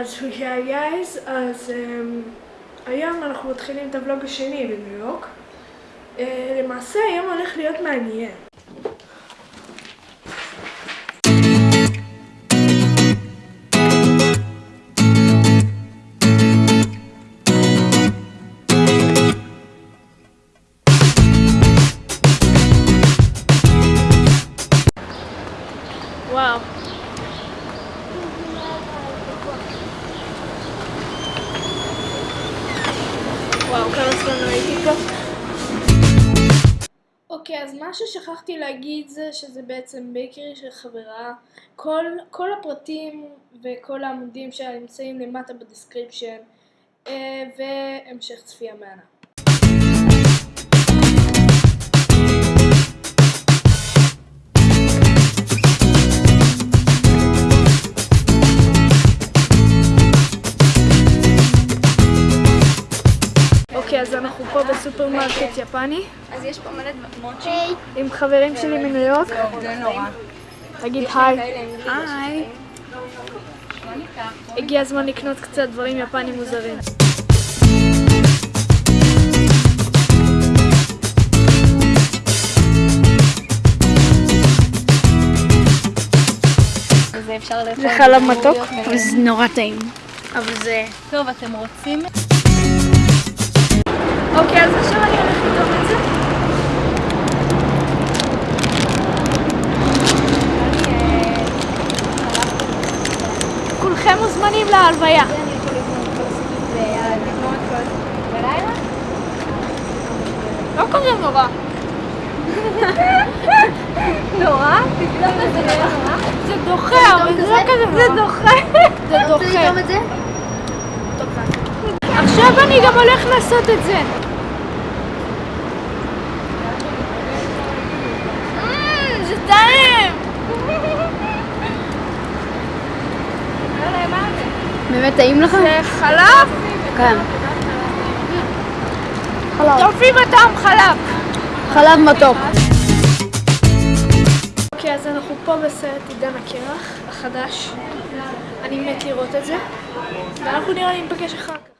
אז היי גייז, אז um, היום אנחנו מתחילים את הוולוג השני בניו יורק. Uh, למעשה היום הולך להיות מעניין. וואו. וואו, כמה זמן לא הייתי פה. אוקיי, אז מה ששכחתי להגיד זה שזה בעצם bakery של חברה. כל, כל הפרטים וכל העמודים שלה נמצאים למטה ב description, אה, והמשך צפייה מהנה. אז אנחנו פה בסופרמרקט יפני, אז יש פה מלא מוצ'י. עם חברים שלי מניו יורק. זה נורא. תגיד היי. היי. הגיע הזמן לקנות קצת דברים יפנים מוזרים. וזה אפשר לאכול. זה חלב מתוק? וזה נורא טעים. אבל זה... טוב, אתם רוצים? אוקיי, אז עכשיו אני הולכת לטעום את זה. כולכם מוזמנים להלוויה. לא כזה נורא. נורא? זה דוחה, אבל זה לא כזה נורא. זה דוחה. זה דוחה. עכשיו אני גם הולך לעשות את זה. מmm, זה טעים! באמת טעים לך? זה חלב? כן. יופי בטעם חלב. חלב מתוק. אוקיי, אז אנחנו פה בסרט עידן הקרח החדש. אני מת לראות את זה. ואנחנו נראה לי ניפגש אחר כך.